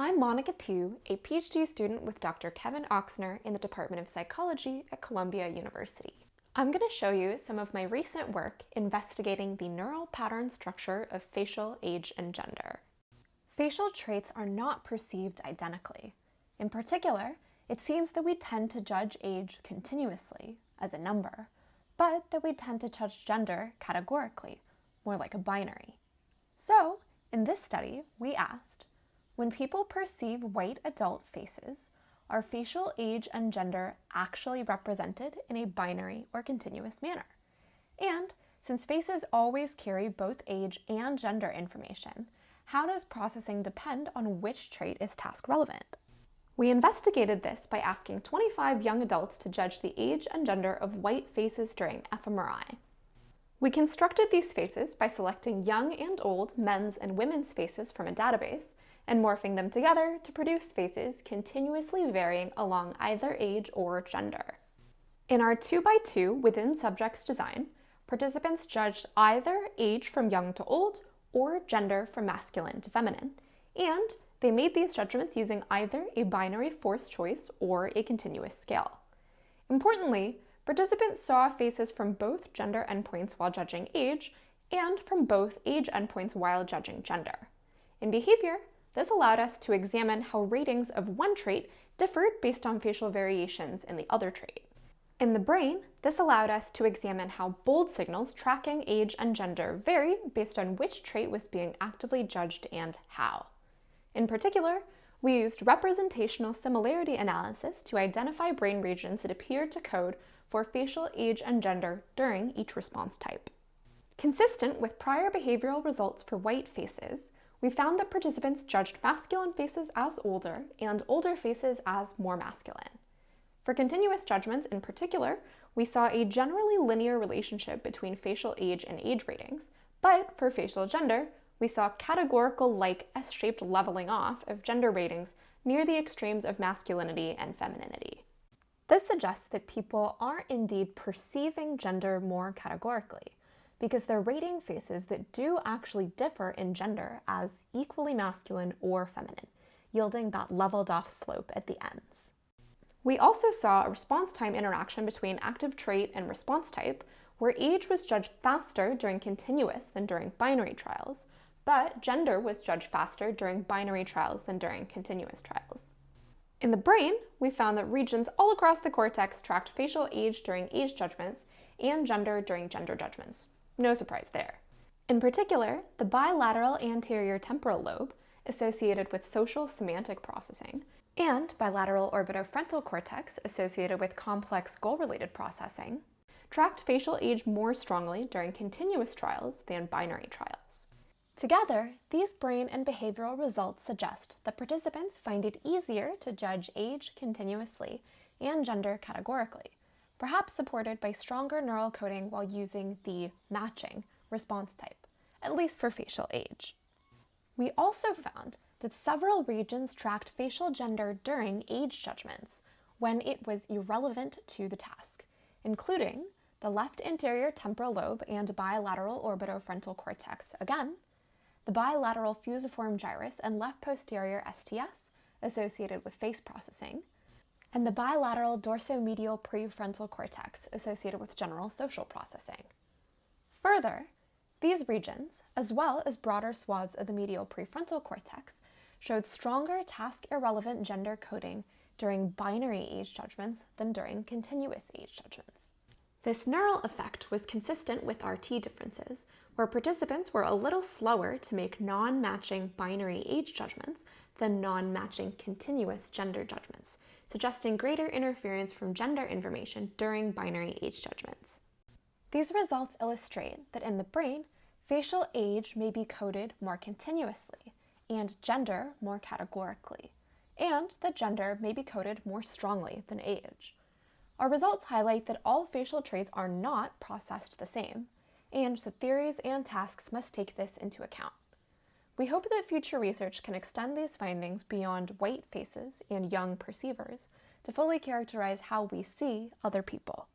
I'm Monica Thieu, a PhD student with Dr. Kevin Ochsner in the Department of Psychology at Columbia University. I'm going to show you some of my recent work investigating the neural pattern structure of facial age and gender. Facial traits are not perceived identically. In particular, it seems that we tend to judge age continuously, as a number, but that we tend to judge gender categorically, more like a binary. So, in this study, we asked, when people perceive white adult faces, are facial age and gender actually represented in a binary or continuous manner? And since faces always carry both age and gender information, how does processing depend on which trait is task relevant? We investigated this by asking 25 young adults to judge the age and gender of white faces during fMRI. We constructed these faces by selecting young and old men's and women's faces from a database and morphing them together to produce faces continuously varying along either age or gender. In our 2x2 within subjects design, participants judged either age from young to old or gender from masculine to feminine, and they made these judgments using either a binary force choice or a continuous scale. Importantly, participants saw faces from both gender endpoints while judging age and from both age endpoints while judging gender. In behavior, this allowed us to examine how ratings of one trait differed based on facial variations in the other trait. In the brain, this allowed us to examine how bold signals tracking age and gender varied based on which trait was being actively judged and how. In particular, we used representational similarity analysis to identify brain regions that appeared to code for facial age and gender during each response type. Consistent with prior behavioral results for white faces, we found that participants judged masculine faces as older and older faces as more masculine. For continuous judgments in particular, we saw a generally linear relationship between facial age and age ratings, but for facial gender, we saw categorical-like S-shaped leveling off of gender ratings near the extremes of masculinity and femininity. This suggests that people are indeed perceiving gender more categorically, because they're rating faces that do actually differ in gender as equally masculine or feminine, yielding that leveled off slope at the ends. We also saw a response time interaction between active trait and response type, where age was judged faster during continuous than during binary trials, but gender was judged faster during binary trials than during continuous trials. In the brain, we found that regions all across the cortex tracked facial age during age judgments and gender during gender judgments. No surprise there. In particular, the bilateral anterior temporal lobe, associated with social semantic processing, and bilateral orbitofrontal cortex, associated with complex goal-related processing, tracked facial age more strongly during continuous trials than binary trials. Together, these brain and behavioral results suggest that participants find it easier to judge age continuously and gender categorically, perhaps supported by stronger neural coding while using the matching response type, at least for facial age. We also found that several regions tracked facial gender during age judgments when it was irrelevant to the task, including the left anterior temporal lobe and bilateral orbitofrontal cortex again, the bilateral fusiform gyrus and left posterior STS associated with face processing, and the bilateral dorsomedial prefrontal cortex associated with general social processing. Further, these regions, as well as broader swaths of the medial prefrontal cortex, showed stronger task-irrelevant gender coding during binary age judgments than during continuous age judgments. This neural effect was consistent with RT differences, where participants were a little slower to make non-matching binary age judgments than non-matching continuous gender judgments, suggesting greater interference from gender information during binary age judgments. These results illustrate that in the brain, facial age may be coded more continuously and gender more categorically, and that gender may be coded more strongly than age. Our results highlight that all facial traits are not processed the same, and the theories and tasks must take this into account. We hope that future research can extend these findings beyond white faces and young perceivers to fully characterize how we see other people.